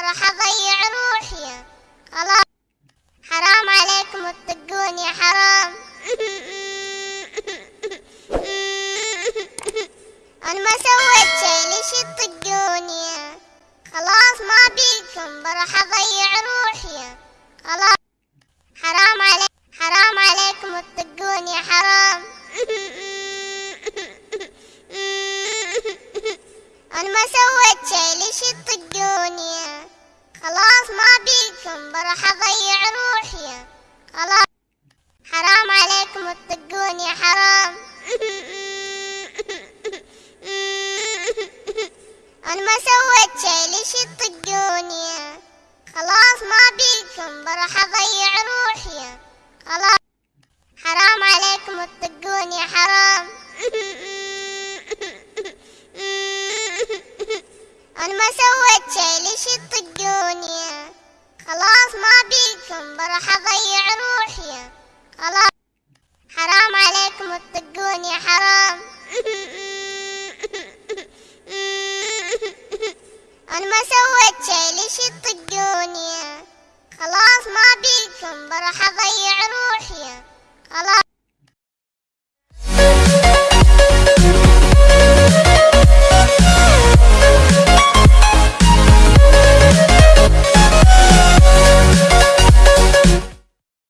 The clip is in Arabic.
وراح أضيع روحي. خلاص. حرام عليكم تطقون يا حرام. أنا ما سويت شي ليش تطقوني؟ خلاص ما بيكم. بروح أضيع روحي. خلاص. حرام عليك حرام عليكم تطقوني يا حرام. أنا ما سويت شي ليش تطقوني؟ اضيع روحي. خلاص. حرام عليكم تطقوني حرام. أنا ما سويت شي ليش تطقوني؟ خلاص ما بيكم بروح اضيع روحي. خلاص. حرام عليكم تطقوني حرام. أنا ما سويت شي ليش يطقوني خلاص ما بيكم بروح أضيع روحي. خلاص. حرام عليكم تطقوني حرام. أنا ما سويت شي ليش يطقوني خلاص ما بيكم بروح أضيع روحي. خلاص.